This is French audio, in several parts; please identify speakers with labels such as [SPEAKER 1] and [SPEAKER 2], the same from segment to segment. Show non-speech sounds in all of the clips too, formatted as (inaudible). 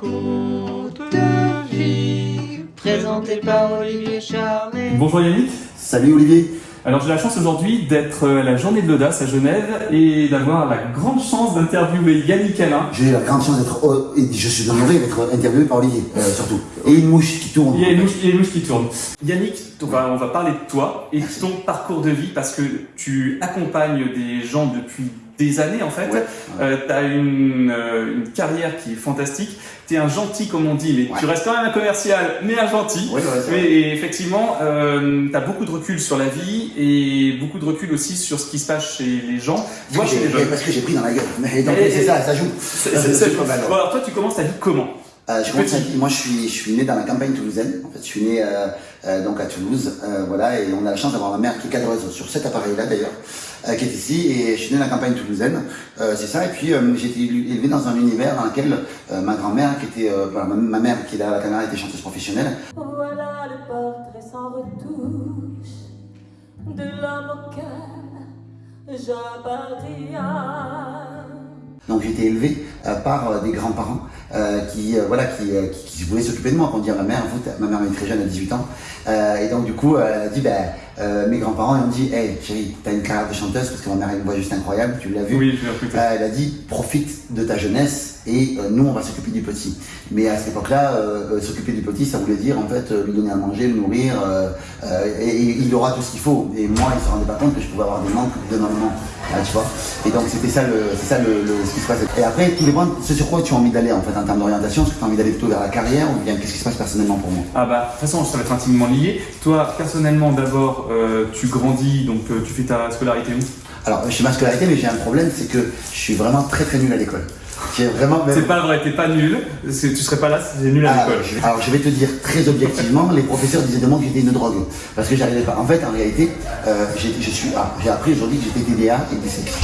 [SPEAKER 1] parcours de vie, présenté par Olivier Charnet.
[SPEAKER 2] Bonjour Yannick.
[SPEAKER 3] Salut Olivier.
[SPEAKER 2] Alors j'ai la chance aujourd'hui d'être à la journée de l'audace à Genève et d'avoir la grande chance d'interviewer Yannick Alain.
[SPEAKER 3] J'ai la grande chance d'être, oh, et je suis honoré d'être interviewé par Olivier, euh, surtout. Et une mouche qui tourne.
[SPEAKER 2] Il y a une mouche, il y a une mouche qui tourne. Yannick, on va, on va parler de toi et de ton parcours de vie parce que tu accompagnes des gens depuis des années en fait.
[SPEAKER 3] Ouais.
[SPEAKER 2] Euh, tu as une, euh, une carrière qui est fantastique. Tu es un gentil comme on dit, mais
[SPEAKER 3] Ouais.
[SPEAKER 2] tu restes quand même un commercial, mais un gentil.
[SPEAKER 3] Ouais, ouais,
[SPEAKER 2] Mais et effectivement, tu as beaucoup de recul sur la vie et beaucoup de recul aussi sur ce qui se passe chez les gens, voire chez les jeunes.
[SPEAKER 3] Parce que j'ai pris dans la gueule. Mais (laughs) donc, c'est ça, ça joue.
[SPEAKER 2] C'est-
[SPEAKER 3] pas mal, ouais.
[SPEAKER 2] Bon, alors toi, tu commences ta vie comment?
[SPEAKER 3] Euh, je moi je suis, je suis né dans la campagne toulousaine. En fait, je suis né euh, euh, donc à Toulouse, euh, voilà, et on a la chance d'avoir ma mère qui est cadreuse sur cet appareil-là d'ailleurs, euh, qui est ici, et je suis né dans la campagne toulousaine. Euh, c'est ça. Et puis euh, j'ai été élevé dans un univers dans lequel euh, ma grand-mère, qui était, euh, voilà, ma, ma mère qui est là à la caméra, était chanteuse professionnelle.
[SPEAKER 4] Voilà le portrait sans retouche de l'homme auquel j'appartiens.
[SPEAKER 3] Donc j'ai été élevé euh, par euh, des grands-parents euh, qui, euh, voilà, qui, euh, qui, qui voulaient s'occuper de moi. Dit à ma mère, fait, ma mère est très jeune, à 18 ans. Euh, et donc du coup, elle a dit, ben, euh, mes grands-parents ils ont dit, hey chérie, t'as une carrière de chanteuse parce que ma mère a une voix juste incroyable, tu l'as vu.
[SPEAKER 2] Oui, je.
[SPEAKER 3] Euh, elle a dit, profite de ta jeunesse et euh, nous, on va s'occuper du petit. Mais à cette époque-là, euh, euh, s'occuper du petit, ça voulait dire en fait lui donner à manger, le nourrir, et, et il aura tout ce qu'il faut. Et moi, il se rendait pas compte que je pouvais avoir des manques maman, Ah, tu vois. Et donc c'était ça, le, c'est ça le, le- ce qui se passait. Et après, tout dépend ce sur quoi tu as envie d'aller en fait en termes d'orientation. Est-ce que tu as envie d'aller plutôt vers la carrière ou bien qu'est-ce qui se passe personnellement pour moi?
[SPEAKER 2] Ah bah, de toute façon, ça va être intimement lié. Toi, personnellement, d'abord, euh, tu grandis, donc euh, tu fais ta scolarité où?
[SPEAKER 3] Alors, je suis ma scolarité, mais j'ai un problème, c'est que je suis vraiment très très nul à l'école. Vraiment.
[SPEAKER 2] C'est pas vrai, t'es pas nul. Tu serais pas là si t'étais nul à
[SPEAKER 3] Ah,
[SPEAKER 2] l'école.
[SPEAKER 3] alors je vais te dire très objectivement, les professeurs disaient de moi que j'étais une drogue. Parce que j'arrivais pas. En fait, en réalité, euh, j'ai ah, j'ai appris aujourd'hui que j'étais TDA et dyslexique.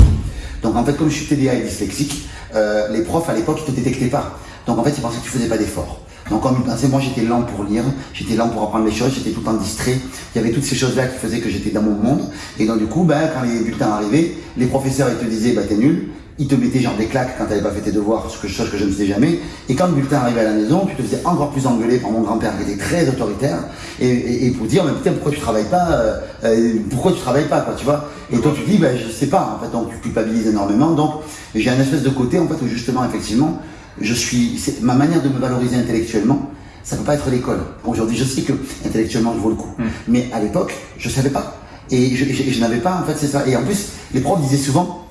[SPEAKER 3] Donc en fait, comme je suis TDA et dyslexique, euh, les profs à l'époque, ils te détectaient pas. Donc en fait, ils pensaient que tu faisais pas d'efforts. Donc comme ils pensaient, moi j'étais lent pour lire, j'étais lent pour apprendre les choses, j'étais tout le temps distrait. Il y avait toutes ces choses-là qui faisaient que j'étais dans mon monde. Et donc du coup, ben, quand les bulletins arrivaient, les professeurs ils te disaient, bah t'es nul. Ils te mettaient genre des claques quand t'avais pas fait tes devoirs, ce que, chose que je ne faisais jamais. Et quand le bulletin arrivait à la maison, tu te faisais encore plus engueuler par mon grand-père qui était très autoritaire. Et, et, et pour dire, mais putain, pourquoi tu travailles pas euh, euh, Pourquoi tu travailles pas, quoi, tu vois Et toi, tu dis, ben, je sais pas, en fait, donc tu culpabilises énormément. Donc, j'ai un espèce de côté, en fait, où justement, effectivement, je suis, ma manière de me valoriser intellectuellement, ça peut pas être l'école. Aujourd'hui, je sais que intellectuellement, je vaux le coup. Mais à l'époque, je savais pas. Et je, je, je n'avais pas, en fait, c'est ça. Et en plus, les profs disaient souvent,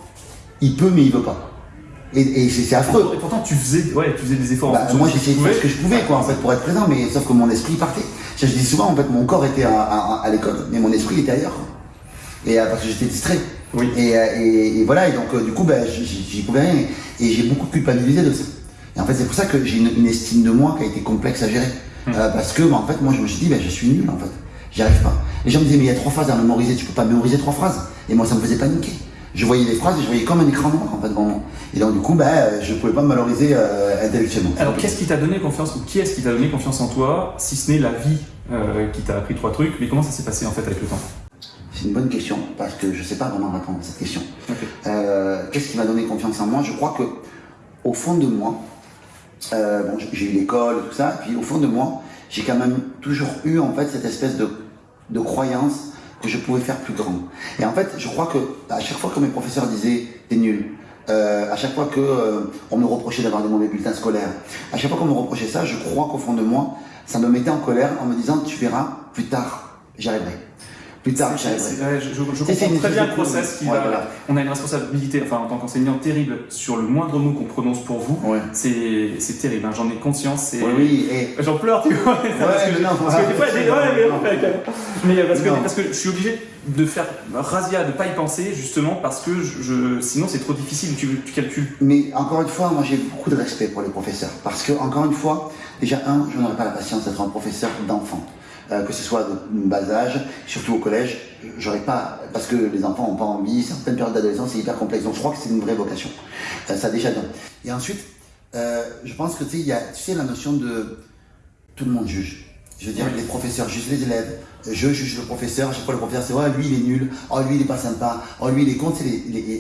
[SPEAKER 3] il peut, mais il veut pas. Et, et c'est affreux.
[SPEAKER 2] Et pourtant, tu faisais, ouais, tu faisais des efforts
[SPEAKER 3] Bah, moi j'essayais de faire ce que je pouvais quoi en fait pour être présent mais sauf que mon esprit partait. Je, dis souvent en fait mon corps était à, à- à l'école mais mon esprit était ailleurs. Et euh, parce que j'étais distrait.
[SPEAKER 2] Oui.
[SPEAKER 3] Et, euh, et, et voilà et donc euh, du coup ben, j'y- pouvais rien et j'ai beaucoup culpabilisé de ça. Et en fait c'est pour ça que j'ai une, une estime de moi qui a été complexe à gérer. Euh, parce que bah, en fait moi je me suis dit je suis nul en fait. J'y arrive pas. Les gens me disaient mais il y a trois phrases à mémoriser, tu peux pas mémoriser trois phrases. Et moi ça me faisait paniquer. Je voyais les phrases et je voyais comme un écran noir en fait devant moi. Et donc du coup ben, euh, je pouvais pas me valoriser euh, intellectuellement.
[SPEAKER 2] Alors, qu'est-ce qui t'a donné confiance ou qui est-ce qui t'a donné confiance en toi, si ce n'est la vie euh, qui t'a appris trois trucs? Mais comment ça s'est passé en fait avec le temps?
[SPEAKER 3] C'est une bonne question parce que je sais pas vraiment répondre à cette question. Euh, Qu'est-ce qui m'a donné confiance en moi? Je crois que au fond de moi, euh, bon, j'ai- eu l'école et tout ça, et puis au fond de moi, j'ai quand même toujours eu en fait cette espèce de, de croyance que je pouvais faire plus grand. Et en fait, je crois que à chaque fois que mes professeurs disaient t'es nul, euh, à chaque fois que euh, on me reprochait d'avoir des mauvais bulletins scolaires, à chaque fois qu'on me reprochait ça, je crois qu'au fond de moi, ça me mettait en colère en me disant tu verras plus tard, j'y arriverai. Plus tard.
[SPEAKER 2] C'est- je, comprends très bien le process qui
[SPEAKER 3] Ouais,
[SPEAKER 2] va.
[SPEAKER 3] voilà.
[SPEAKER 2] On a une responsabilité, enfin en tant qu'enseignant, terrible sur le moindre mot qu'on prononce pour vous.
[SPEAKER 3] Ouais.
[SPEAKER 2] C'est c'est terrible, hein, j'en ai conscience. c'est-
[SPEAKER 3] Oui, oui, et (laughs)
[SPEAKER 2] J'en pleure, tu vois. parce que,
[SPEAKER 3] mais
[SPEAKER 2] parce que euh, parce, que, je suis obligé de faire razzia, de pas y penser, justement, parce que je, je- sinon c'est trop difficile, tu, tu calcules.
[SPEAKER 3] Mais encore une fois, moi j'ai beaucoup de respect pour les professeurs. Parce que, encore une fois, déjà, un, je n'aurais pas la patience d'être un professeur d'enfant. Euh, que ce soit de bas âge, surtout au collège, j'aurais pas, parce que les enfants n'ont pas envie, certaines périodes d'adolescence c'est hyper complexe, donc je crois que c'est une vraie vocation. Euh, ça déjà donne. Et ensuite, euh, je pense que tu sais, il y a, tu sais, la notion de tout le monde juge. Je veux dire, les professeurs jugent les élèves, je juge le professeur, chaque fois le professeur c'est ouais lui il est nul, oh lui il est pas sympa, oh lui il est con,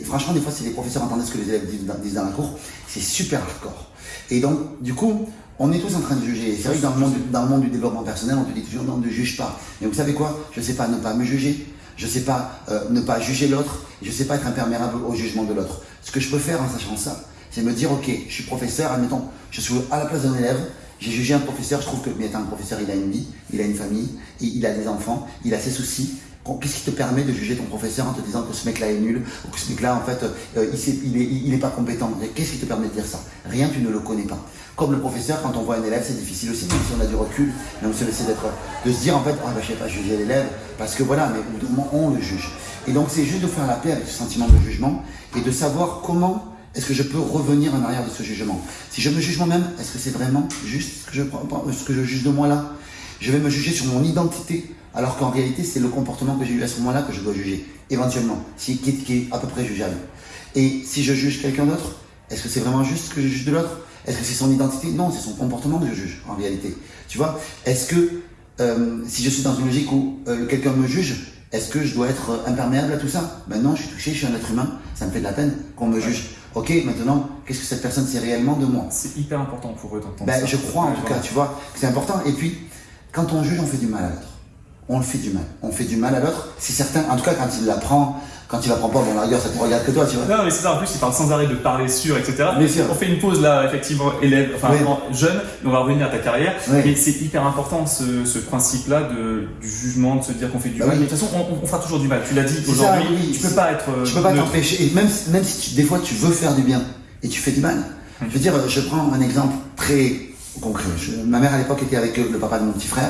[SPEAKER 3] franchement des fois si les professeurs entendaient ce que les élèves disent dans, disent dans la cour, c'est super hardcore. Et donc du coup, on est tous en train de juger. C'est vrai que dans le, monde, du développement personnel, on te dit toujours non, ne juge pas. Mais vous savez quoi? Je sais pas ne pas me juger, je sais pas euh, ne pas juger l'autre, je sais pas être imperméable au jugement de l'autre. Ce que je peux faire en sachant ça, c'est me dire ok, je suis professeur, admettons, je suis à la place d'un élève, j'ai jugé un professeur, je trouve que, mais un professeur, il a une vie, il a une famille, il, il a des enfants, il a ses soucis. Qu'est-ce qui te permet de juger ton professeur en te disant que ce mec-là est nul, ou que ce mec-là, en fait, euh, il, il, est, pas compétent? Qu'est-ce qui te permet de dire ça? Rien, tu ne le connais pas. Comme le professeur, quand on voit un élève, c'est difficile aussi, même si on a du recul, même si on essaie d'être, de se dire, en fait, bah, je sais pas juger l'élève, parce que voilà, mais au on le juge. Et donc, c'est juste de faire la paix avec ce sentiment de jugement, et de savoir comment est-ce que je peux revenir en arrière de ce jugement. Si je me juge moi-même, est-ce que c'est vraiment juste ce que je juge de moi là Je vais me juger sur mon identité, alors qu'en réalité, c'est le comportement que j'ai eu à ce moment-là que je dois juger, éventuellement, si, qui, est, qui est à peu près jugeable. Et si je juge quelqu'un d'autre, est-ce que c'est vraiment juste que je juge de l'autre? Est-ce que c'est son identité? Non, c'est son comportement que je juge, en réalité. Tu vois? Est-ce que euh, si je suis dans une logique où euh, quelqu'un me juge, est-ce que je dois être euh, imperméable à tout ça? Ben non, je suis touché, je suis un être humain, ça me fait de la peine qu'on me juge. Ok, maintenant, qu'est-ce que cette personne sait réellement de moi?
[SPEAKER 2] C'est hyper important pour eux d'entendre
[SPEAKER 3] ben,
[SPEAKER 2] ça.
[SPEAKER 3] Je crois en tout cas, tu vois, que c'est important. Et puis, quand on juge, on fait du mal à l'autre. On le fait du mal. On fait du mal à l'autre. Si certains, en tout cas, quand il l'apprend, quand il l'apprend pas, bon, la rigueur, ça te regarde que toi, tu vois.
[SPEAKER 2] Non, mais c'est ça, en plus, il parle sans arrêt de parler sur, etc.
[SPEAKER 3] Sûr.
[SPEAKER 2] On fait une pause là, effectivement, élève, enfin,
[SPEAKER 3] Oui.
[SPEAKER 2] jeune, on va revenir à ta carrière.
[SPEAKER 3] Oui.
[SPEAKER 2] Mais c'est hyper important, ce, ce principe-là de, du jugement, de se dire qu'on fait du
[SPEAKER 3] Bah
[SPEAKER 2] mal.
[SPEAKER 3] oui.
[SPEAKER 2] Mais de toute façon, on, on fera toujours du mal. Tu l'as dit aujourd'hui, tu peux pas être.
[SPEAKER 3] Tu peux pas t'empêcher. Et même, même si tu- des fois tu veux faire du bien et tu fais du mal. Je veux dire, je prends un exemple très concret. Je- ma mère à l'époque était avec le papa de mon petit frère.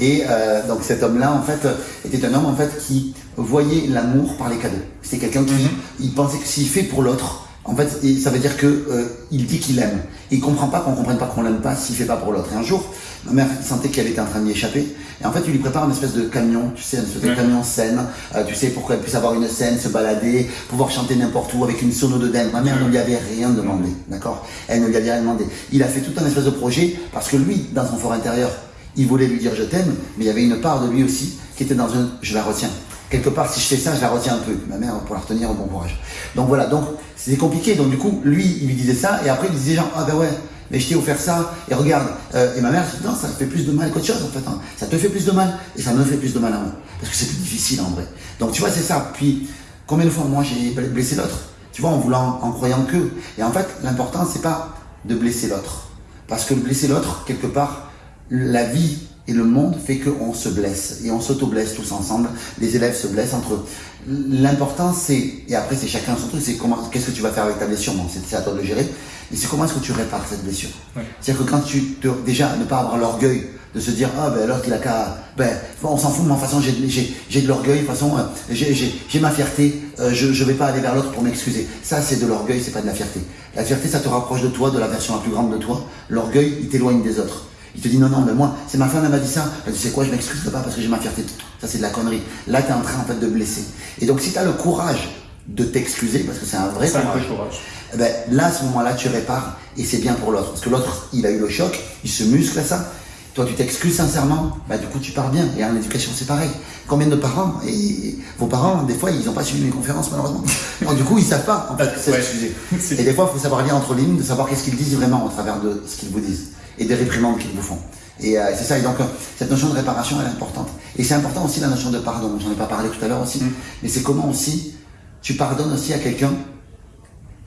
[SPEAKER 3] Et euh, donc cet homme-là, en fait, était un homme en fait qui voyait l'amour par les cadeaux. C'est quelqu'un qui il pensait que s'il fait pour l'autre, en fait, ça veut dire que euh, il dit qu'il aime. Il comprend pas qu'on comprenne pas qu'on l'aime pas s'il fait pas pour l'autre. Et un jour, ma mère sentait qu'elle était en train d'y échapper. Et en fait, il lui prépare une espèce de camion, tu sais, une espèce de
[SPEAKER 2] Ouais.
[SPEAKER 3] camion scène, euh, tu sais, pour qu'elle puisse avoir une scène, se balader, pouvoir chanter n'importe où avec une sono de dingue. Ma mère ne lui avait rien demandé, d'accord? Elle ne lui avait rien demandé. Il a fait tout un espèce de projet parce que lui, dans son fort intérieur, il voulait lui dire je t'aime, mais il y avait une part de lui aussi qui était dans un je la retiens. Quelque part, si je fais ça, je la retiens un peu. Ma mère, pour la retenir, bon courage. Donc voilà, donc c'était compliqué. Donc du coup, lui, il lui disait ça, et après, il disait genre, ah ben ouais, mais je t'ai offert ça, et regarde. Euh, et ma mère, non, ça fait plus de mal qu'autre chose en fait. hein. Ça te fait plus de mal, et ça me fait plus de mal à moi. Parce que c'est difficile en vrai. Donc tu vois, c'est ça. Puis, combien de fois moi j'ai blessé l'autre? Tu vois, en voulant, en croyant que. Et en fait, l'important, c'est pas de blesser l'autre. Parce que blesser l'autre, quelque part, la vie et le monde fait qu'on se blesse et on s'auto-blesse tous ensemble. Les élèves se blessent entre eux. L'important c'est, et après c'est chacun son truc, c'est comment, qu'est-ce que tu vas faire avec ta blessure, bon, c'est à toi de le gérer, mais c'est comment est-ce que tu répares cette blessure?
[SPEAKER 2] Ouais.
[SPEAKER 3] C'est-à-dire que quand tu te, déjà, ne pas avoir l'orgueil de se dire, ah ben l'autre il a qu'à, ben on s'en fout, mais de toute façon j'ai de l'orgueil, de toute façon euh, j'ai ma fierté, euh, je je vais pas aller vers l'autre pour m'excuser. Ça c'est de l'orgueil, c'est pas de la fierté. La fierté ça te rapproche de toi, de la version la plus grande de toi. L'orgueil il t'éloigne des autres. Il te dit non, non, mais moi, c'est ma femme, elle m'a dit ça. Elle dit, tu sais quoi, je m'excuse pas parce que j'ai ma fierté. Ça, c'est de la connerie. Là, tu es en train, en fait, de blesser. Et donc, si tu as le courage de t'excuser, parce que c'est un vrai
[SPEAKER 2] C'est
[SPEAKER 3] courage,
[SPEAKER 2] courage.
[SPEAKER 3] eh ben, là, à ce moment-là, tu répares et c'est bien pour l'autre. Parce que l'autre, il a eu le choc, il se muscle à ça. Toi, tu t'excuses sincèrement, bah, du coup, tu pars bien. Et en éducation, c'est pareil. Combien de parents, et vos parents, des fois, ils n'ont pas suivi mes conférences, malheureusement. (laughs) Donc, du coup, ils savent pas, en fait, s'excuser. (laughs)
[SPEAKER 2] C'est-
[SPEAKER 3] Et des fois, il faut savoir lire entre lignes, de savoir qu'est-ce qu'ils disent vraiment au travers de ce qu'ils vous disent et des réprimandes qu'ils vous font. Et euh, c'est ça, et donc euh, cette notion de réparation, elle est importante. Et c'est important aussi la notion de pardon, j'en ai pas parlé tout à l'heure aussi, mais c'est comment aussi tu pardonnes aussi à quelqu'un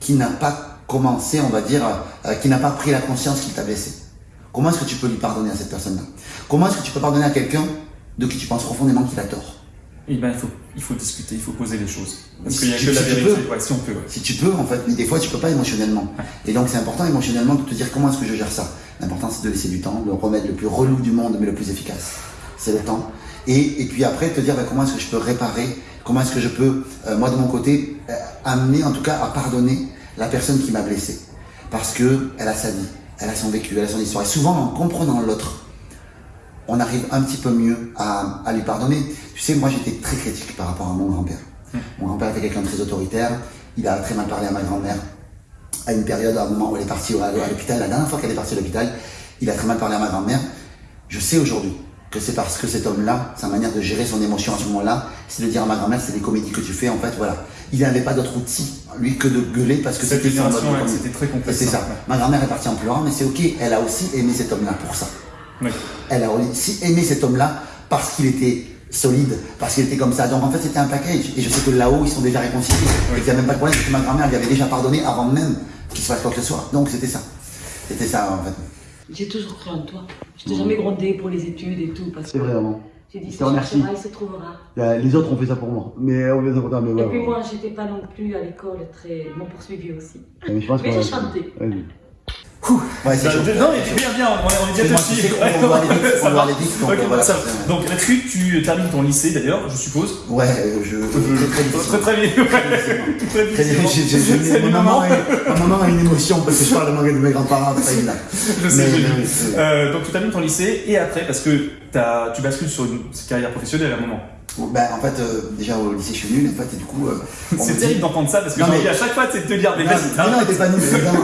[SPEAKER 3] qui n'a pas commencé, on va dire, euh, qui n'a pas pris la conscience qu'il t'a blessé. Comment est-ce que tu peux lui pardonner à cette personne-là? Comment est-ce que tu peux pardonner à quelqu'un de qui tu penses profondément qu'il a tort?
[SPEAKER 2] Eh ben, il faut, il faut discuter, il faut poser les choses. Parce
[SPEAKER 3] Si
[SPEAKER 2] qu'il n'y a
[SPEAKER 3] tu-
[SPEAKER 2] que la
[SPEAKER 3] si
[SPEAKER 2] vérité.
[SPEAKER 3] peux.
[SPEAKER 2] Ouais, si on peut, ouais.
[SPEAKER 3] Si tu peux, en fait, mais des fois tu peux pas émotionnellement. Et donc c'est important émotionnellement de te dire comment est-ce que je gère ça. L'important c'est de laisser du temps, le remède le plus relou du monde mais le plus efficace. C'est le temps. Et, et puis après te dire bah, comment est-ce que je peux réparer, comment est-ce que je peux, euh, moi de mon côté, euh, amener en tout cas à pardonner la personne qui m'a blessé. Parce que elle a sa vie, elle a son vécu, elle a son histoire. Et souvent en comprenant l'autre, on arrive un petit peu mieux à, à lui pardonner. Tu sais, moi j'étais très critique par rapport à mon grand-père. Mon grand-père était quelqu'un de très autoritaire, il a très mal parlé à ma grand-mère. À une période, à un moment où elle est partie à l'hôpital, la dernière fois qu'elle est partie à l'hôpital, il a très mal parlé à ma grand-mère. Je sais aujourd'hui que c'est parce que cet homme-là, sa manière de gérer son émotion à ce moment-là, c'est de dire à ma grand-mère, c'est des comédies que tu fais, en fait, voilà. Il n'avait pas d'autre outil, lui, que de gueuler parce que c'était
[SPEAKER 2] c'était très complexe.
[SPEAKER 3] C'est ça.
[SPEAKER 2] hein,
[SPEAKER 3] Ma grand-mère est partie en pleurant, mais c'est ok, elle a aussi aimé cet homme-là pour ça.
[SPEAKER 2] Ouais.
[SPEAKER 3] Elle a aussi aimé cet homme-là parce qu'il était solide, parce qu'il était comme ça. Donc en fait, c'était un package. Et je sais que là-haut, ils sont déjà réconciliés. Et qu'il n'y a même pas de problème, parce que ma grand-mère lui avait déjà pardonné avant même qu'il se passe quoi que ce soit. Donc c'était ça. C'était ça, en fait.
[SPEAKER 5] J'ai toujours cru en toi. Je t'ai jamais grondé pour les études et tout parce que
[SPEAKER 3] vraiment.
[SPEAKER 5] j'ai dit
[SPEAKER 3] Je
[SPEAKER 5] ça
[SPEAKER 3] te remercie.
[SPEAKER 5] il se trouvera.
[SPEAKER 3] Les autres ont fait ça pour moi. Mais on a pas
[SPEAKER 5] Et puis moi, j'étais pas non plus à l'école très. Ils m'ont poursuivi aussi.
[SPEAKER 3] Mais je pense
[SPEAKER 5] Mais j'ai chanté.
[SPEAKER 3] Ouais, c'est chaud.
[SPEAKER 2] Non, mais bien, bien, on est, on est bien
[SPEAKER 3] sais qu'on doit aller vite, on doit
[SPEAKER 2] va.
[SPEAKER 3] aller (laughs) vite, donc, voilà.
[SPEAKER 2] Donc là-dessus, tu termines ton lycée d'ailleurs, je suppose.
[SPEAKER 3] Ouais, euh, je. Très, très
[SPEAKER 2] Très très bien. Très
[SPEAKER 3] Très bien, (laughs)
[SPEAKER 2] du
[SPEAKER 3] maman a, ma maman a une émotion parce que je parle de, mes- de mes grands-parents, pas (laughs) évident.
[SPEAKER 2] Je sais, Euh, donc tu termines ton lycée et après, parce que tu bascules sur une carrière professionnelle à un moment.
[SPEAKER 3] Ben, en fait, euh, déjà au lycée, je suis nul, en fait, et du coup. euh, (laughs)
[SPEAKER 2] C'est
[SPEAKER 3] dit-
[SPEAKER 2] terrible d'entendre ça parce que
[SPEAKER 3] Non, mais-
[SPEAKER 2] à chaque fois c'est de te dire,
[SPEAKER 3] Non,
[SPEAKER 2] vas-y,
[SPEAKER 3] mais
[SPEAKER 2] t'arrêtes.
[SPEAKER 3] non, t'es pas nul, évidemment.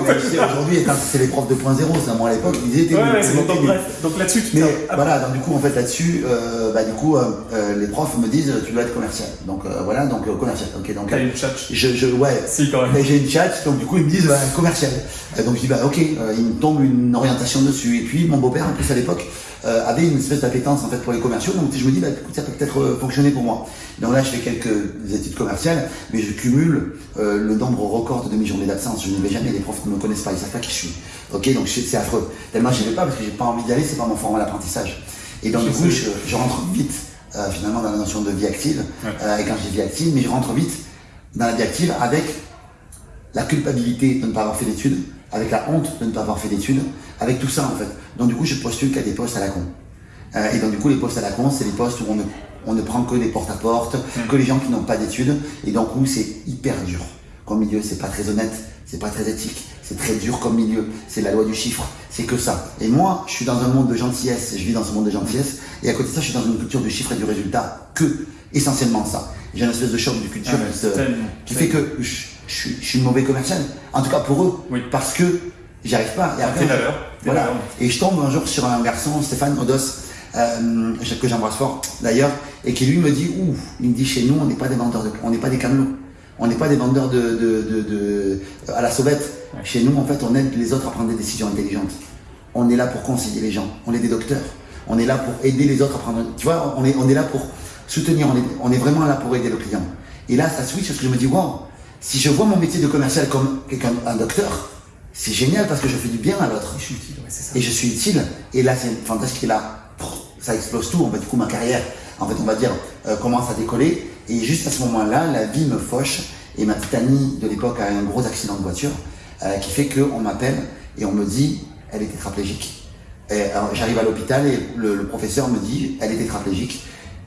[SPEAKER 3] aujourd'hui, c'est les profs 2.0, c'est moi à l'époque, ils étaient
[SPEAKER 2] Ouais,
[SPEAKER 3] nuls,
[SPEAKER 2] ouais, donc
[SPEAKER 3] nuls.
[SPEAKER 2] bref. Donc là-dessus, tu
[SPEAKER 3] Mais voilà, donc du coup, en fait, là-dessus, euh, bah, du coup, les profs me disent, tu dois être commercial. Donc voilà, donc commercial. Ok, donc
[SPEAKER 2] T'as une chat.
[SPEAKER 3] je, je, ouais.
[SPEAKER 2] Si, quand même.
[SPEAKER 3] J'ai une chat, donc du coup ils me disent bah, commercial. Donc je dis bah ok, il me tombe une orientation dessus. Et puis mon beau-père en plus à l'époque euh, avait une espèce d'appétence en fait pour les commerciaux, donc je me dis bah écoute, ça peut peut-être euh, fonctionner pour moi. Donc là je fais quelques études commerciales, mais je cumule euh, le nombre record de demi-journées d'absence. Je n'y vais jamais, les profs ne me connaissent pas, ils savent pas qui je suis. Ok, donc je- c'est affreux. Tellement j'y vais pas parce que j'ai pas envie d'y aller, c'est pas mon format d'apprentissage. Et donc
[SPEAKER 2] Je
[SPEAKER 3] du coup je, je rentre vite euh, finalement dans la notion de vie active.
[SPEAKER 2] Ouais.
[SPEAKER 3] Et quand je dis vie active, mais je rentre vite dans la vie active avec la culpabilité de ne pas avoir fait d'études, avec la honte de ne pas avoir fait d'études, avec tout ça en fait. Donc du coup, je postule qu'à des postes à la con. Euh, et donc du coup, les postes à la con, c'est les postes où on ne, on ne prend que des porte-à-porte, que les gens qui n'ont pas d'études, et donc où c'est hyper dur. Comme milieu, c'est pas très honnête, c'est pas très éthique, c'est très dur comme milieu, c'est la loi du chiffre, c'est que ça. Et moi, je suis dans un monde de gentillesse, je vis dans ce monde de gentillesse, et à côté de ça, je suis dans une culture du chiffre et du résultat, que essentiellement ça. J'ai une espèce de choc de culture
[SPEAKER 2] Ah
[SPEAKER 3] qui, se-
[SPEAKER 2] tellement,
[SPEAKER 3] qui fait que je, je suis- je suis mauvais commercial. En tout cas pour eux,
[SPEAKER 2] Oui.
[SPEAKER 3] parce que j'y arrive pas. Et
[SPEAKER 2] Ah,
[SPEAKER 3] Voilà. Et je tombe un jour sur un garçon, Stéphane Odos, euh, que j'embrasse fort d'ailleurs, et qui lui me dit, ouh, il me dit chez nous, on n'est pas des vendeurs de, on n'est pas des camelots. On n'est pas des vendeurs de, de, de, de- à la sauvette. Chez nous, en fait, on aide les autres à prendre des décisions intelligentes. On est là pour conseiller les gens. On est des docteurs. On est là pour aider les autres à prendre. Tu vois, on est, on est là pour soutenir. On est, on est vraiment là pour aider le client. Et là, ça switch parce que je me dis, wow, si je vois mon métier de commercial comme quelqu'un, un docteur, c'est génial parce que je fais du bien à l'autre
[SPEAKER 2] Je suis utile, ouais, c'est ça.
[SPEAKER 3] et je suis utile. Et là, c'est fantastique. Et là, ça explose tout. En fait, du coup, ma carrière, en fait, on va dire, euh, commence à décoller. Et juste à ce moment-là, la vie me fauche. Et ma petite amie de l'époque a eu un gros accident de voiture euh, qui fait qu'on m'appelle et on me dit, elle est tétraplégique. J'arrive à l'hôpital et le, le professeur me dit, elle est tétraplégique.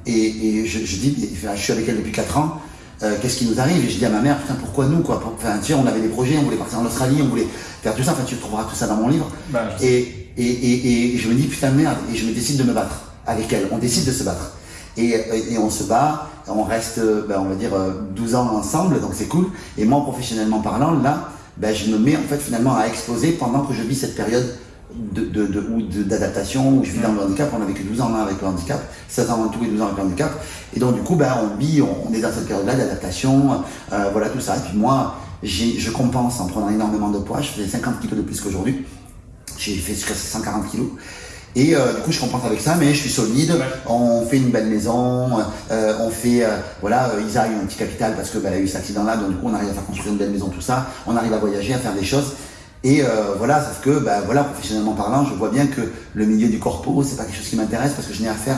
[SPEAKER 3] Et, et je, je dis, je suis avec elle depuis 4 ans. euh, Qu'est-ce qui nous arrive? Et je dis à ma mère, putain, pourquoi nous quoi? Enfin, tu sais, on avait des projets, on voulait partir en Australie, on voulait faire tout ça. Enfin, tu trouveras tout ça dans mon livre.
[SPEAKER 2] Bah.
[SPEAKER 3] Et, et, et, et je me dis putain de merde, et je me décide de me battre avec elle. On décide de se battre. Et, et on se bat, on reste, ben, on va dire, euh, 12 ans ensemble, donc c'est cool. Et moi, professionnellement parlant, là, ben, je me mets en fait finalement à exploser pendant que je vis cette période de, de, de, ou de- d'adaptation, où je vis dans le handicap. On a vécu 12 ans là avec le handicap, 16 ans en tout et 12 ans avec le handicap. Et donc du coup, ben, on vit, on, on est dans cette période-là d'adaptation, euh, voilà tout ça. Et puis moi, je compense en prenant énormément de poids. Je faisais 50 kilos de plus qu'aujourd'hui. J'ai fait jusqu'à 140 kilos. Et euh, du coup, je compense avec ça, mais je suis solide.
[SPEAKER 2] Ouais.
[SPEAKER 3] On fait une belle maison, euh, on fait, euh, voilà, Isa a eu un petit capital parce que bah, elle a eu cet accident-là, donc du coup, on arrive à faire construire une belle maison, tout ça. On arrive à voyager, à faire des choses. Et voilà, sauf que, bah, voilà, professionnellement parlant, je vois bien que le milieu du corpo, c'est pas quelque chose qui m'intéresse parce que je n'ai affaire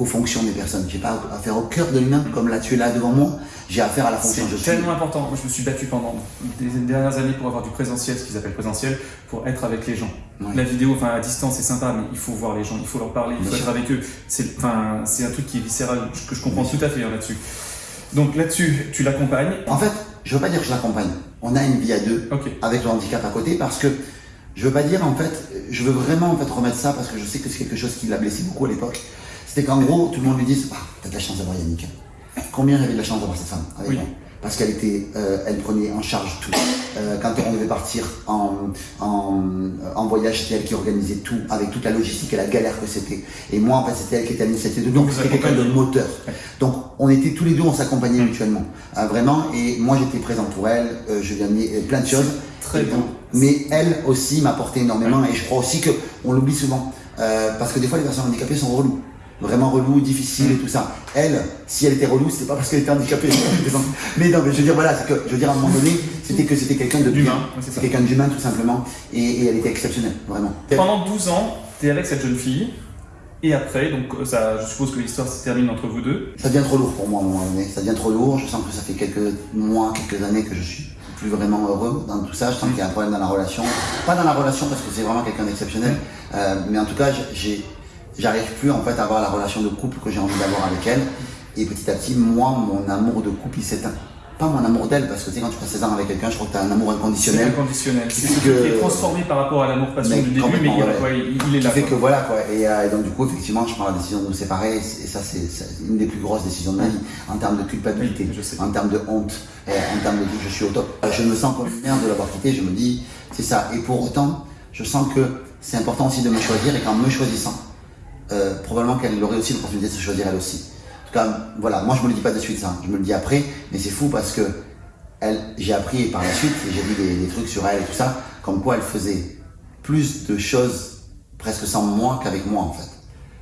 [SPEAKER 3] qu'aux fonctions des personnes. J'ai pas affaire au cœur de l'humain, comme là tu es là devant moi. J'ai affaire à la fonction.
[SPEAKER 2] C'est
[SPEAKER 3] suis.
[SPEAKER 2] tellement important. Moi, je me suis battu pendant des dernières années pour avoir du présentiel, ce qu'ils appellent présentiel, pour être avec les gens. La vidéo, enfin, à distance, c'est sympa, mais il faut voir les gens, il faut leur parler, il faut
[SPEAKER 3] Bien
[SPEAKER 2] être avec eux. C'est, enfin, c'est un truc qui est viscéral, que je comprends tout à fait hein, là-dessus. Donc là-dessus, tu l'accompagnes.
[SPEAKER 3] En fait, je veux pas dire que je l'accompagne. On a une vie à deux. Avec le handicap à côté parce que je veux pas dire en fait, je veux vraiment en fait remettre ça parce que je sais que c'est quelque chose qui l'a blessé beaucoup à l'époque. C'était qu'en gros, tout le monde lui dise Ah, t'as de la chance d'avoir Yannick. Combien j'avais de la chance d'avoir cette femme avec
[SPEAKER 2] Oui.
[SPEAKER 3] moi parce qu'elle était, euh, elle prenait en charge tout. Euh, quand on devait partir en, en, en voyage, c'était elle qui organisait tout, avec toute la logistique et la galère que c'était. Et moi, en fait, c'était elle qui était à l'initiative. Donc, c'était quelqu'un de moteur. Donc, on était tous les deux, on s'accompagnait mutuellement, Euh, vraiment. Et moi, j'étais présent pour elle. euh, je lui amenais plein de choses.
[SPEAKER 2] Très bien.
[SPEAKER 3] Mais elle aussi m'apportait énormément, et je crois aussi que on l'oublie souvent, parce que des fois, les personnes handicapées sont reloues vraiment relou, difficile et tout ça. Elle, si elle était relou, c'était pas parce qu'elle était handicapée. (laughs) mais non, mais je veux dire, voilà, c'est que, je veux dire, à un moment donné, c'était que c'était quelqu'un de
[SPEAKER 2] D'humain, c'est.
[SPEAKER 3] C'est quelqu'un d'humain, tout simplement. Et, et elle était exceptionnelle, vraiment.
[SPEAKER 2] Pendant 12 ans, tu es avec cette jeune fille. Et après, donc ça, je suppose que l'histoire se termine entre vous deux.
[SPEAKER 3] Ça devient trop lourd pour moi à un moment donné. Ça devient trop lourd. Je sens que ça fait quelques mois, quelques années que je suis plus vraiment heureux dans tout ça. Je sens qu'il y a un problème dans la relation. Pas dans la relation parce que c'est vraiment quelqu'un d'exceptionnel. Euh, mais en tout cas, j'ai, j'arrive plus en fait à avoir la relation de couple que j'ai envie d'avoir avec elle. Et petit à petit, moi, mon amour de couple, il s'éteint. Pas mon amour d'elle, parce que tu sais, quand tu passes 16 ans avec quelqu'un, je crois que tu as un amour inconditionnel.
[SPEAKER 2] inconditionnel. C'est
[SPEAKER 3] Qui
[SPEAKER 2] ce
[SPEAKER 3] fait que-
[SPEAKER 2] qui est transformé par rapport à l'amour-passion
[SPEAKER 3] Mais
[SPEAKER 2] du début, mais il,
[SPEAKER 3] ouais.
[SPEAKER 2] il- il est là.
[SPEAKER 3] fait
[SPEAKER 2] quoi.
[SPEAKER 3] que voilà quoi. Et, euh, et donc du coup, effectivement, je prends la décision de nous séparer. Et ça, c'est une des plus grosses décisions de ma vie en termes de culpabilité,
[SPEAKER 2] Oui, je sais.
[SPEAKER 3] en termes de honte, en termes de je suis au top. Euh, Je me sens comme une merde de l'avoir quitté. Je me dis, c'est ça. Et pour autant, je sens que c'est important aussi de me choisir et qu'en me choisissant, euh, probablement qu'elle aurait aussi l'opportunité de se choisir elle aussi. En tout cas, voilà, moi je me le dis pas de suite ça, je me le dis après, mais c'est fou parce que j'ai appris par la suite, j'ai vu des, trucs sur elle et tout ça, comme quoi elle faisait plus de choses presque sans moi qu'avait moi en fait.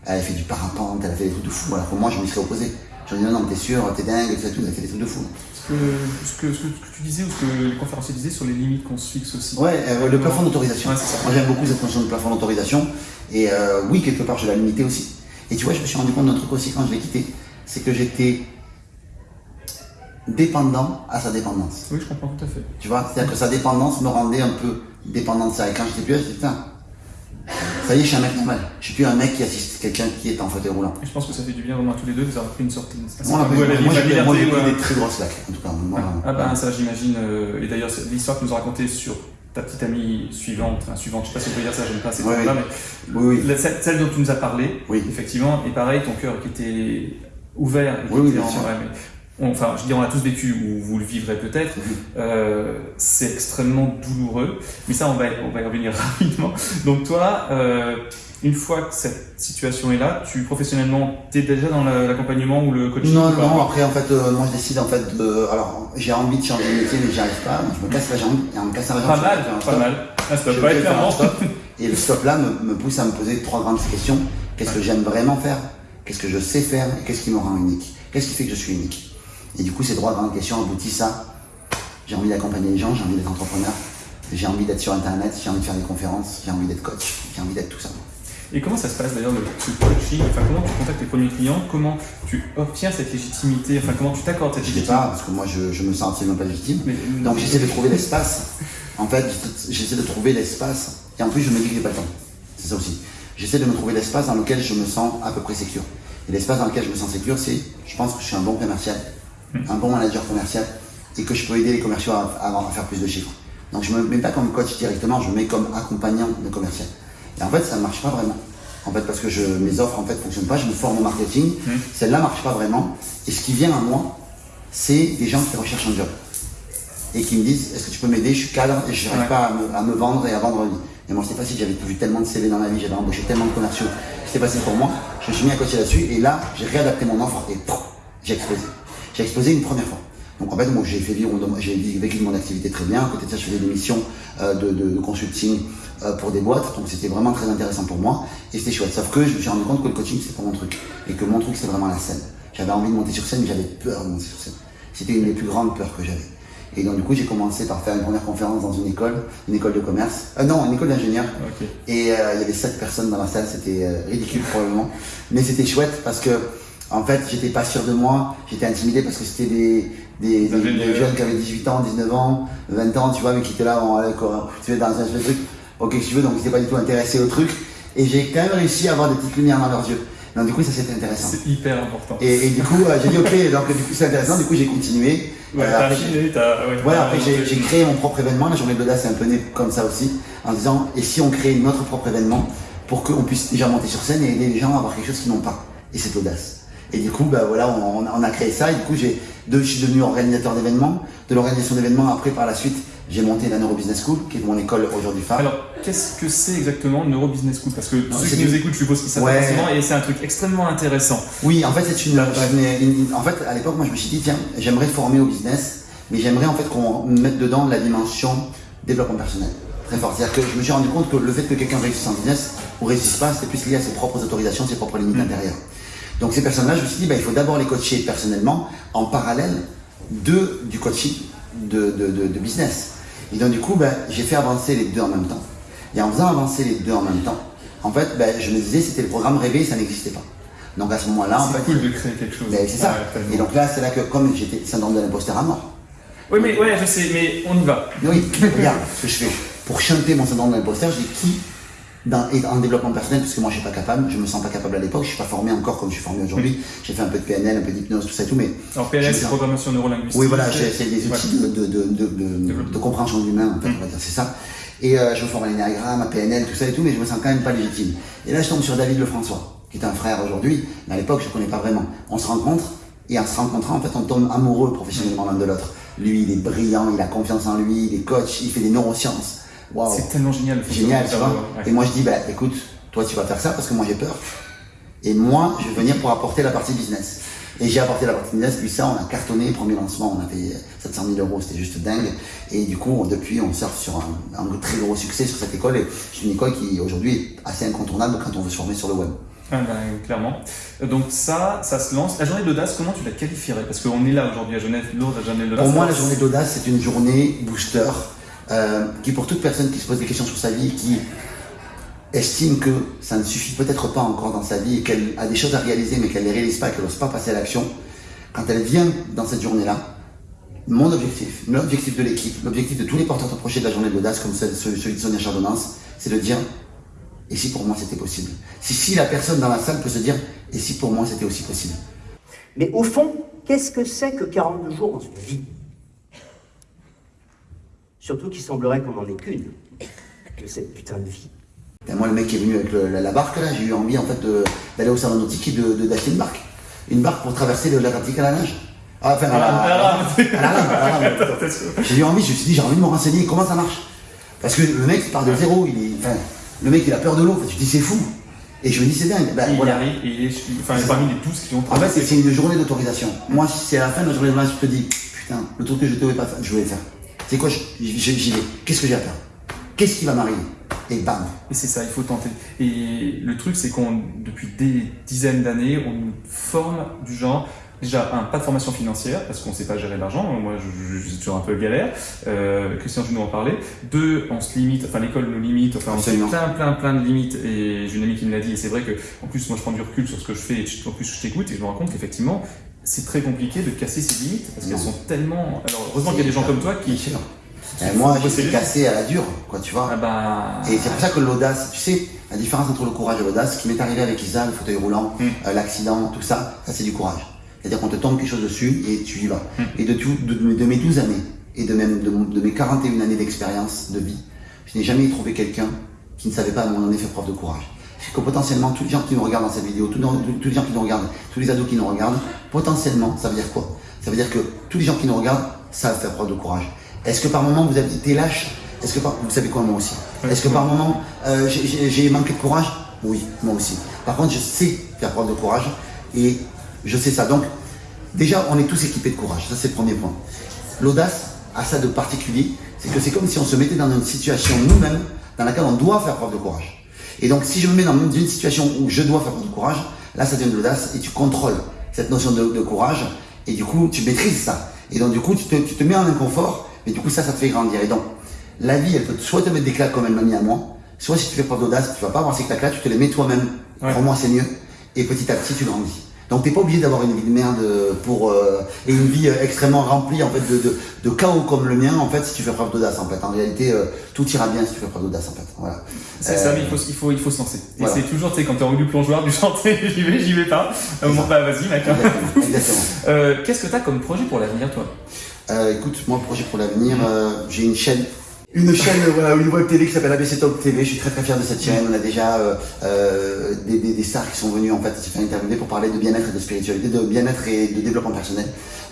[SPEAKER 3] Elle a fait du parapente, elle a fait des trucs de fou, alors que moi je me serais opposé. Je ai dit non, non, t'es sûr, t'es dingue, tu tout, elle a fait des trucs de fou.
[SPEAKER 2] Ce que, ce, que, ce que tu disais ou ce que les conférenciers disaient sur les limites qu'on se fixe aussi.
[SPEAKER 3] Ouais, euh, le plafond d'autorisation.
[SPEAKER 2] Ouais.
[SPEAKER 3] Moi j'aime beaucoup cette notion de plafond d'autorisation. Et euh, oui, quelque part, je l'ai limité aussi. Et tu vois, je me suis rendu compte d'un truc aussi quand je l'ai quitté. C'est que j'étais dépendant à sa dépendance.
[SPEAKER 2] Oui, je comprends tout à fait.
[SPEAKER 3] Tu vois, c'est-à-dire que sa dépendance me rendait un peu dépendant de ça. Et quand j'étais plus là, je disais, putain, ça y est, je suis un mec normal. Je suis plus un mec qui assiste quelqu'un qui est en fauteuil roulant.
[SPEAKER 2] Et je pense que ça fait du bien vraiment à tous les deux de vous avoir pris une c'est
[SPEAKER 3] Moi, moi,
[SPEAKER 2] liberté,
[SPEAKER 3] moi, j'ai pris des très grosses claques. En tout cas, moi,
[SPEAKER 2] Ah ben ça j'imagine, euh, et d'ailleurs l'histoire que nous a racontée sur ta petite amie suivante, enfin suivante, je sais pas si on peut dire ça, j'aime pas ces
[SPEAKER 3] oui.
[SPEAKER 2] mais
[SPEAKER 3] Oui, oui.
[SPEAKER 2] la- celle, celle dont tu nous as parlé, effectivement, et pareil, ton cœur qui était ouvert, et qui
[SPEAKER 3] Oui,
[SPEAKER 2] était en- ouais, mais on- enfin je dis on l'a tous vécu, ou vous le vivrez peut-être, euh, c'est extrêmement douloureux, mais ça on va, on va y revenir (laughs) rapidement. Donc toi, euh, une fois que cette situation est là, tu professionnellement, tu es déjà dans la- l'accompagnement ou le coaching
[SPEAKER 3] Non, non, après, en fait, euh, moi, je décide, en fait, de. Alors, j'ai envie de changer de métier, mais j'y arrive pas. Je me casse la jambe, en me la jambe,
[SPEAKER 2] Pas mal, pas mal. Ah, ça doit pas être
[SPEAKER 3] faire un
[SPEAKER 2] clairement.
[SPEAKER 3] stop. (laughs) Et le stop là me, me pousse à me poser trois grandes questions. Qu'est-ce que j'aime vraiment faire? Qu'est-ce que je sais faire? Et qu'est-ce qui me rend unique? Qu'est-ce qui fait que je suis unique? Et du coup, ces trois grandes questions aboutissent à j'ai envie d'accompagner les gens, j'ai envie d'être entrepreneur, j'ai envie d'être sur Internet, j'ai envie de faire des conférences, j'ai envie d'être coach, j'ai envie d'être tout ça.
[SPEAKER 2] Et comment ça se passe d'ailleurs le coaching Enfin, comment tu contactes tes premiers clients? Comment tu obtiens cette légitimité? Enfin, comment tu t'accordes cette
[SPEAKER 3] Je sais
[SPEAKER 2] légitimité?
[SPEAKER 3] pas, parce que moi, je, je me sens absolument pas légitime.
[SPEAKER 2] Mais-
[SPEAKER 3] Donc j'essaie de trouver l'espace. En fait, j'essaie de trouver l'espace. Et en plus, je me dis que j'ai pas le temps. C'est ça aussi. J'essaie de me trouver l'espace dans lequel je me sens à peu près sécure. Et l'espace dans lequel je me sens sécure, c'est, je pense que je suis un bon commercial, un bon manager commercial, et que je peux aider les commerciaux à, à, à faire plus de chiffres. Donc je me mets pas comme coach directement, je me mets comme accompagnant de commercial. Et en fait, ça ne marche pas vraiment. En fait, parce que je, mes offres en fait fonctionnent pas, je me forme au marketing, celle-là marche pas vraiment. Et ce qui vient à moi, c'est des gens qui recherchent un job et qui me disent est-ce que tu peux m'aider? Je suis cadre et je n'arrive
[SPEAKER 2] Ouais.
[SPEAKER 3] pas à me, à me vendre et à vendre. Et moi, c'était facile, j'avais vu tellement de CV dans ma vie, j'avais embauché tellement de commerciaux. C'était facile pour moi. Je me suis mis à coacher là-dessus et là, j'ai réadapté mon offre et j'ai explosé. J'ai explosé une première fois. Donc en fait, moi, j'ai fait vivre, j'ai vécu mon activité très bien. À côté de ça, je faisais des missions euh, de, de- de consulting euh, pour des boîtes. Donc c'était vraiment très intéressant pour moi et c'était chouette. Sauf que je me suis rendu compte que le coaching, c'est pas mon truc et que mon truc, c'est vraiment la scène. J'avais envie de monter sur scène, mais j'avais peur de monter sur scène. C'était une des plus grandes peurs que j'avais. Et donc du coup, j'ai commencé par faire une première conférence dans une école, une école de commerce. Euh, non, une école d'ingénieur. Et euh, il y avait sept personnes dans la salle, c'était ridicule probablement. Mais c'était chouette parce que, en fait, j'étais pas sûr de moi, j'étais intimidé parce que c'était des, des, des-
[SPEAKER 2] Ingénieurs.
[SPEAKER 3] des jeunes qui avaient 18 ans, 19 ans, 20 ans, tu vois, mais qui étaient là, on tu dans un espèce de truc, ok, si tu veux, donc ils n'étaient pas du tout intéressés au truc. Et j'ai quand même réussi à avoir des petites lumières dans leurs yeux. Donc du coup, ça c'était intéressant.
[SPEAKER 2] C'est hyper important.
[SPEAKER 3] Et, et du coup, euh, j'ai dit ok, donc du coup c'est intéressant, du coup j'ai continué.
[SPEAKER 2] Ouais,
[SPEAKER 3] Euh, après.
[SPEAKER 2] Ouais,
[SPEAKER 3] voilà, après j'ai créé mon propre événement, la journée de l'audace c'est un peu né comme ça aussi, en disant et si on crée notre propre événement pour qu'on puisse déjà monter sur scène et aider les gens à avoir quelque chose qu'ils n'ont pas, et c'est l'audace. Et du coup, bah voilà, on, on a- créé ça, et du coup j'ai De, je suis devenu organisateur d'événements. De l'organisation d'événements, après, par la suite, j'ai monté la Neuro Business School, qui est mon école aujourd'hui phare.
[SPEAKER 2] Alors, qu'est-ce que c'est exactement le Neuro Business School? Parce que
[SPEAKER 3] Non,
[SPEAKER 2] ceux
[SPEAKER 3] c'est
[SPEAKER 2] qui nous écoutent, je suppose qu'ils savent
[SPEAKER 3] Ouais.
[SPEAKER 2] forcément, et c'est un truc extrêmement intéressant.
[SPEAKER 3] Oui, en fait, c'est une, une- une- En fait, à l'époque, moi, je me suis dit, tiens, j'aimerais former au business, mais j'aimerais en fait qu'on mette dedans la dimension développement personnel. Très fort. C'est-à-dire que je me suis rendu compte que le fait que quelqu'un réussisse en business ou réussisse pas, c'était plus lié à ses propres autorisations, ses propres limites intérieures. Donc, ces personnes-là, je me suis dit, bah, il faut d'abord les coacher personnellement en parallèle de, du coaching de, de, de- de business. Et donc, du coup, bah, j'ai fait avancer les deux en même temps. Et en faisant avancer les deux en même temps, en fait, bah, je me disais, c'était le programme rêvé, ça n'existait pas. Donc, à ce moment-là, en
[SPEAKER 2] C'est
[SPEAKER 3] fait,
[SPEAKER 2] cool de créer quelque chose.
[SPEAKER 3] c'est ça.
[SPEAKER 2] Ouais,
[SPEAKER 3] et donc là, c'est là que, comme j'étais syndrome de l'imposteur à mort.
[SPEAKER 2] Oui, mais ouais, je sais, mais on y va.
[SPEAKER 3] Mais oui, (laughs) regarde ce que je fais. Pour chanter mon syndrome de l'imposteur, j'ai qui dans, et en développement personnel, parce que moi je suis pas capable, je me sens pas capable à l'époque, je suis pas formé encore comme je suis formé aujourd'hui. J'ai fait un peu de PNL, un peu d'hypnose, tout ça et tout, mais.
[SPEAKER 2] Alors, PNL, c'est programmation neurolinguistique.
[SPEAKER 3] Oui, voilà, j'ai- c'est des outils
[SPEAKER 2] Ouais.
[SPEAKER 3] de, de, de, de, compréhension de l'humain, en fait, on va dire, c'est ça. Et euh, je me forme à l'énéagramme, à PNL, tout ça et tout, mais je me sens quand même pas légitime. Et là, je tombe sur David Lefrançois, qui est un frère aujourd'hui, mais à l'époque, je ne connais pas vraiment. On se rencontre, et en se rencontrant, en fait, on tombe amoureux professionnellement l'un de l'autre. Lui, il est brillant, il a confiance en lui, il est coach, il fait des neurosciences.
[SPEAKER 2] C'est tellement génial.
[SPEAKER 3] Génial, tu vois.
[SPEAKER 2] ouais.
[SPEAKER 3] Et moi, je dis, bah, écoute, toi, tu vas faire ça parce que moi, j'ai peur. Et moi, je vais venir pour apporter la partie business. Et j'ai apporté la partie business, puis ça, on a cartonné. Premier lancement, on a fait 700 000 euros, c'était juste dingue. Et du coup, depuis, on surfe sur un, un très gros succès sur cette école. Et c'est une école qui, aujourd'hui, est assez incontournable quand on veut se former sur le web.
[SPEAKER 2] Ah ben, clairement. Donc ça, ça se lance. La journée de l'audace, comment tu la qualifierais? Parce qu'on est là aujourd'hui à Genève, lors de la journée de l'audace.
[SPEAKER 3] Pour moi, la journée d'audace, c'est une journée booster euh, qui, pour toute personne qui se pose des questions sur sa vie, qui estime que ça ne suffit peut-être pas encore dans sa vie et qu'elle a des choses à réaliser mais qu'elle ne les réalise pas, qu'elle n'ose pas passer à l'action, quand elle vient dans cette journée-là, mon objectif, l'objectif de l'équipe, l'objectif de tous les porteurs de projets de la journée de l'audace, comme celui de Sonia Chardonnance, c'est de dire et si pour moi c'était possible? Si, si la personne dans la salle peut se dire et si pour moi c'était aussi possible?
[SPEAKER 6] Mais au fond, qu'est-ce que c'est que 42 jours dans une vie? Surtout qu'il semblerait qu'on n'en ait qu'une. Que cette putain de vie.
[SPEAKER 3] Et moi, le mec qui est venu avec le- la, la barque, là, j'ai eu envie en fait d'aller au salon nautique et de- d'acheter une barque. Une barque pour traverser le- l'Atlantique à la nage. Ah, enfin, à la. J'ai eu envie, je me suis dit, j'ai envie de me renseigner comment ça marche. Parce que le mec, il part de zéro, il est, enfin, le mec, il a peur de l'eau. Enfin, je me dis, c'est fou. Et je me dis, c'est dingue. Ben,
[SPEAKER 2] Il
[SPEAKER 3] voilà.
[SPEAKER 2] arrive et il est, enfin, parmi les 12 qui ont
[SPEAKER 3] En fait, c'est- une journée d'autorisation. Moi, si c'est à la fin de la journée de match, je te dis, putain, le truc que je devais pas faire, je vais le faire. C'est quoi, j'y vais. Qu'est-ce que j'ai à faire Qu'est-ce qui va m'arriver? Et bam.
[SPEAKER 2] Et c'est ça, il faut tenter. Et le truc, c'est qu'on, depuis des dizaines d'années, on nous forme du genre, déjà, un, pas de formation financière, parce qu'on ne sait pas gérer l'argent. Moi, je, je, je suis toujours un peu galère. Euh, Christian, je nous en parlais. Deux, on se limite, enfin, l'école nous limite, enfin, on
[SPEAKER 3] Absolument.
[SPEAKER 2] plein, plein, plein de limites. Et j'ai une amie qui me l'a dit, et c'est vrai que, en plus, moi, je prends du recul sur ce que je fais, et en plus, je t'écoute, et je me rends compte qu'effectivement, c'est très compliqué de casser ces limites, parce qu'elles sont tellement. Alors, heureusement qu'il y a des gens comme toi qui.
[SPEAKER 3] Moi, été
[SPEAKER 2] les-
[SPEAKER 3] cassé à la dure, quoi, tu vois.
[SPEAKER 2] Ah bah.
[SPEAKER 3] Et c'est pour ça que l'audace, tu sais, la différence entre le courage et l'audace, ce qui m'est arrivé avec Isa, le fauteuil roulant,
[SPEAKER 2] Mm.
[SPEAKER 3] euh, l'accident, tout ça, ça c'est du courage. C'est-à-dire qu'on te tombe quelque chose dessus et tu y vas.
[SPEAKER 2] Mm.
[SPEAKER 3] Et de, tout, de, de mes 12 années, et de, même de, de mes 41 années d'expérience de vie, je n'ai jamais trouvé quelqu'un qui ne savait pas à un moment donné faire preuve de courage. C'est que potentiellement, tous les gens qui nous regardent dans cette vidéo, tous, les gens qui nous regardent, tous les ados qui nous regardent, potentiellement, ça veut dire quoi? Ça veut dire que tous les gens qui nous regardent savent faire preuve de courage. Est-ce que par moment vous avez été lâche? Est-ce que par... vous savez quoi moi aussi? Est-ce que par moment euh, j'ai manqué de courage? Oui, moi aussi. Par contre, je sais faire preuve de courage et je sais ça. Donc, déjà, on est tous équipés de courage. Ça, c'est le premier point. L'audace a ça de particulier, c'est que c'est comme si on se mettait dans une situation nous-mêmes dans laquelle on doit faire preuve de courage. Et donc, si je me mets dans une situation où je dois faire preuve de courage, là, ça devient de l'audace et tu contrôles cette notion de, de courage et du coup, tu maîtrises ça. Et donc, du coup, tu te, tu te mets en inconfort, mais du coup, ça, ça te fait grandir. Et donc, la vie, elle peut soit te mettre des claques comme elle m'a mis à moi, soit si tu fais preuve d'audace, tu vas pas avoir ces claques-là, tu te les mets toi-même.
[SPEAKER 2] Ouais.
[SPEAKER 3] Crois-moi, c'est mieux. Et petit à petit, tu grandis. Donc, t'es pas obligé d'avoir une vie de merde pour euh, et une vie euh, extrêmement remplie en fait de, de, de chaos comme le mien en fait si tu fais preuve d'audace en fait. En réalité, euh, tout ira bien si tu fais preuve d'audace en fait. Voilà.
[SPEAKER 2] C'est
[SPEAKER 3] Euh,
[SPEAKER 2] ça, mais il faut, il faut, il faut se lancer. Et c'est toujours, tu sais, quand t'es en du plongeoir, du (laughs) chantier, j'y vais, j'y vais pas. Moment, bah vas-y, mec. hein. (laughs) Euh, Qu'est-ce que t'as comme projet pour l'avenir, toi?
[SPEAKER 3] Écoute, moi, projet pour l'avenir, j'ai une chaîne Une chaîne, voilà, une web télé qui s'appelle ABC Talk TV. Je suis très très fier de cette chaîne. On a déjà euh, euh, des, des, des stars qui sont venues en fait se faire interviewer pour parler de bien-être et de spiritualité, de bien-être et de développement personnel.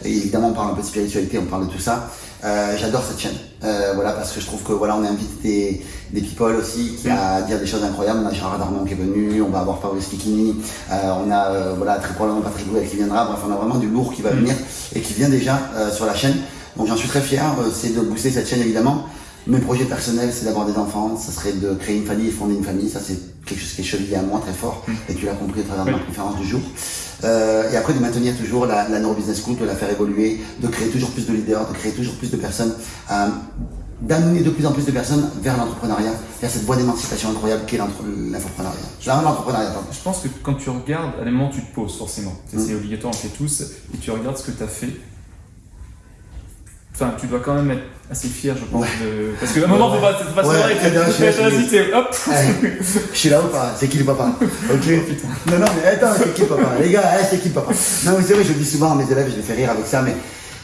[SPEAKER 3] Et évidemment, on parle un peu de spiritualité, on parle de tout ça. Euh, J'adore cette chaîne, euh, voilà, parce que je trouve que voilà, on a invité des, des people aussi qui à dire des choses incroyables. On a Gérard Darmon qui est venu, on va avoir Fabrice Kikini, euh, on a euh, voilà très probablement Patrick Bouet qui viendra. Bref, on a vraiment du lourd qui va venir et qui vient déjà euh, sur la chaîne. Donc j'en suis très fier. Euh, C'est de booster cette chaîne évidemment. Mes projets personnels, c'est d'avoir des enfants, ça serait de créer une famille et fonder une famille. Ça, c'est quelque chose qui est chevillé à moi très fort. Et tu l'as compris à travers ma
[SPEAKER 2] Oui.
[SPEAKER 3] conférence du jour. Euh, et après, de maintenir toujours la, la Neuro Business School, de la faire évoluer, de créer toujours plus de leaders, de créer toujours plus de personnes, euh, d'amener de plus en plus de personnes vers l'entrepreneuriat, vers cette voie d'émancipation incroyable qu'est l'entrepreneuriat.
[SPEAKER 2] Je pense que quand tu regardes, à un moment, tu te poses forcément. C'est
[SPEAKER 3] Mm.
[SPEAKER 2] c'est obligatoire, on le fait tous. Et tu regardes ce que tu as fait. Enfin, tu dois quand même être assez fier, je pense.
[SPEAKER 3] Ouais.
[SPEAKER 2] De... Parce qu'à un moment, faut pas, faut pas se vas-y, t'es- hop
[SPEAKER 3] je suis là ou pas C'est qui le papa (laughs) Ok Non, non, mais attends, c'est qui le papa Les gars, c'est qui le papa Non, mais c'est vrai, je le dis souvent à mes élèves, je les fais rire avec ça, mais,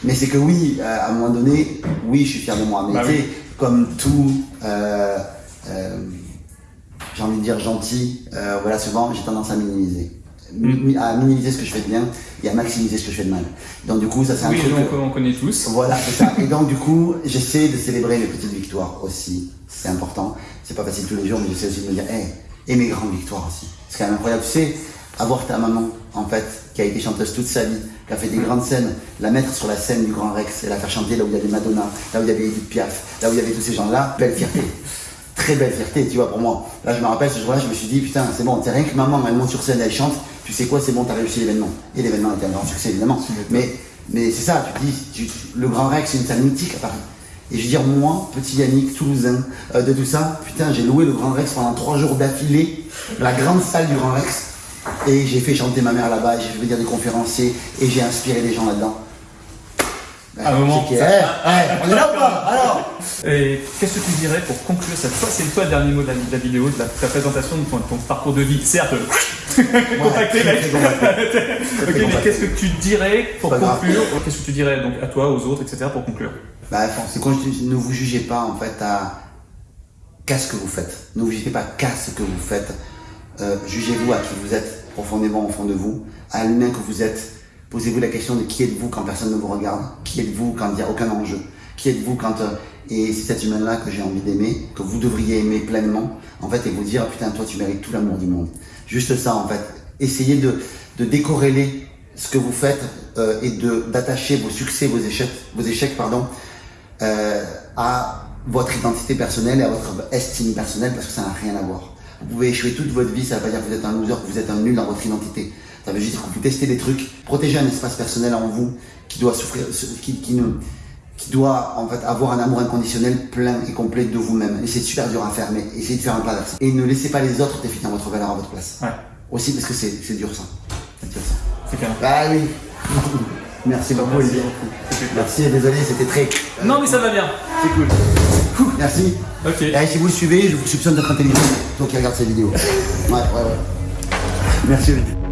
[SPEAKER 3] mais c'est que oui, euh, à un moment donné, oui, je suis fier de moi. Mais
[SPEAKER 2] Bah
[SPEAKER 3] tu sais,
[SPEAKER 2] oui.
[SPEAKER 3] comme tout, euh, euh, j'ai envie de dire gentil, euh, voilà, souvent, j'ai tendance à minimiser. Mi- À minimiser ce que je fais de bien et à maximiser ce que je fais de mal. Donc, du coup, ça, c'est un
[SPEAKER 2] Oui,
[SPEAKER 3] truc. que-
[SPEAKER 2] on connaît tous.
[SPEAKER 3] voilà, c'est ça. (laughs) Et donc, du coup, j'essaie de célébrer mes petites victoires aussi. C'est important. C'est pas facile tous les jours, mais j'essaie aussi de me dire, hey, et mes grandes victoires aussi. C'est quand même incroyable. Tu sais, avoir ta maman, en fait, qui a été chanteuse toute sa vie, qui a fait des grandes scènes, la mettre sur la scène du Grand Rex et la faire chanter là où il y avait Madonna, là où il y avait Edith Piaf, là où il y avait tous ces gens-là, belle fierté. Très belle fierté, tu vois, pour moi. Là, je me rappelle ce jour-là, je me suis dit, putain, c'est bon, c'est rien que maman, elle monte sur scène, elle chante, tu sais quoi, c'est bon, t'as réussi l'événement. Et l'événement était un grand succès, évidemment. Mais, mais c'est ça, tu te dis, tu- le Grand Rex, c'est une salle mythique à Paris. Et je veux dire, moi, petit Yannick, toulousain, euh, de tout ça, putain, j'ai loué le Grand Rex pendant trois jours d'affilée, la grande salle du Grand Rex, et j'ai fait chanter ma mère là-bas, j'ai fait venir des conférenciers, et j'ai inspiré des gens là-dedans.
[SPEAKER 2] À un moment, ça-
[SPEAKER 3] on est là ou pas Alors
[SPEAKER 2] Et qu'est-ce que tu dirais pour conclure cette fois C'est toi le dernier mot de la, de la vidéo, de la, ta présentation de ton, ton parcours de vie. Certes, contacté, mec. (laughs)
[SPEAKER 3] très combattu. (laughs)
[SPEAKER 2] Ok, mais qu'est-ce que tu dirais pour conclure? Qu'est-ce que tu dirais donc à toi, aux autres, etc. pour conclure?
[SPEAKER 3] Bah, c'est quand je dis ne vous jugez pas en fait à qu'à ce que vous faites. Ne vous jugez pas qu'à ce que vous faites. Euh, Jugez-vous à qui vous êtes profondément au fond de vous, à l'humain que vous êtes. Posez-vous la question de qui êtes-vous quand personne ne vous regarde, qui êtes-vous quand il n'y a aucun enjeu, qui êtes-vous quand euh, et c'est cet humain-là que j'ai envie d'aimer, que vous devriez aimer pleinement, en fait, et vous dire putain toi tu mérites tout l'amour du monde. Juste ça en fait. Essayez de, de décorréler ce que vous faites euh, et de d'attacher vos succès, vos échecs, vos échecs pardon, euh, à votre identité personnelle et à votre estime personnelle parce que ça n'a rien à voir. Vous pouvez échouer toute votre vie, ça ne veut pas dire que vous êtes un loser, que vous êtes un nul dans votre identité. Ça veut juste dire que vous testez des trucs, protégez un espace personnel en vous qui doit souffrir, qui, qui, ne- qui doit en fait avoir un amour inconditionnel plein et complet de vous-même. Et c'est super dur à faire, mais essayez de faire un pas vers ça. Et ne laissez pas les autres définir votre valeur à votre place.
[SPEAKER 2] Ouais,
[SPEAKER 3] Aussi parce que c'est dur ça. C'est dur ça.
[SPEAKER 2] c'est clair.
[SPEAKER 3] Bah oui. (laughs) Merci beaucoup
[SPEAKER 2] Merci
[SPEAKER 3] Olivier. Désolé, c'était très.
[SPEAKER 2] Non, mais ça va bien.
[SPEAKER 3] C'est cool. Merci.
[SPEAKER 2] Ok.
[SPEAKER 3] Et si vous le suivez, je vous soupçonne d'être intelligent, donc qui regarde ces vidéos. (laughs) Ouais, ouais, ouais. Merci Olivier.